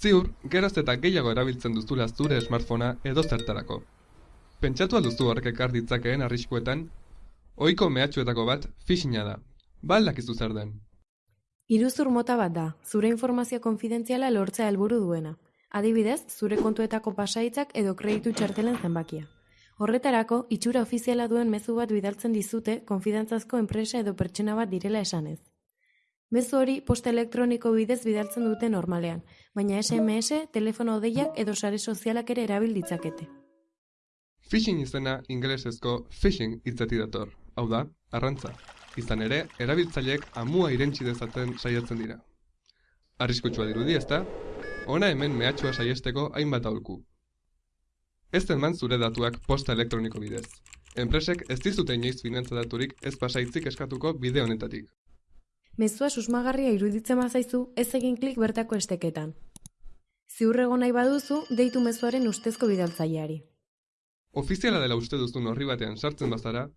Ziur, geroz eta gehiago erabiltzen duzula zure smartphonea edo zertarako. Pentsatu alduzu horrek ekar ditzakeen arriskuetan? Ohiko mehatxuetako bat phishinga da. Ba al dakizu zer den? Iruzur mota bat da, zure informazio konfidentziala lortzea helburu duena. Adibidez, zure kontuetako pasaitzak edo kreditu txartelen zenbakia. Horretarako, itxura ofiziala duen mezu bat bidaltzen dizute konfidantzazko enpresa edo pertsona bat direla esanez. Mezu hori posta elektroniko bidez bidaltzen dute normalean, baina SMS, telefono deiak edo sare sozialak ere erabil ditzakete. Phishing izena ingelesezko phishing hitzetik dator. Hau da, arrantza. Izan ere, erabiltzaileek amua irentsi dezaten saiatzen dira. Arriskutsua dirudi, ezta? Hona hemen mehatxua saiesteko hainbat aholku. Ez eman zure datuak posta elektroniko bidez. Enpresek ez dizute inoiz finantza daturik ez pasaitzik eskatuko bide honetatik. Mezua susmagarria iruditzen bazaizu, ez egin klik bertako esteketan. Ziurrego nahi baduzu, deitu mezuaren ustezko bidaltzaileari. Ofiziala dela uste duzun horri batean sartzen bazara,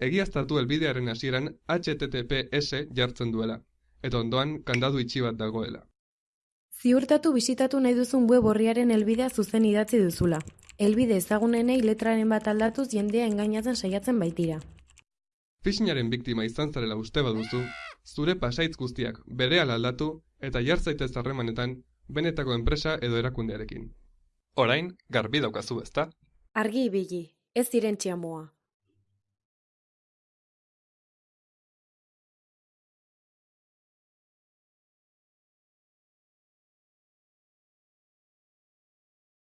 egiaztatu helbidearen hasieran HTTPS jartzen duela, eta ondoan kandadu itxi bat dagoela. Ziurtatu bisitatu nahi duzun web horriaren helbidea zuzen idatzi duzula. Helbide ezagunenei letraren bat aldatuz jendea engainatzen saiatzen baitira. Phishingaren biktima izan zarela uste baduzu, zure pasaitz guztiak berehala aldatu eta jar zaitez harremanetan benetako enpresa edo erakundearekin. Orain, garbi daukazu, ezta? Argi ibili, ez irentxia moa.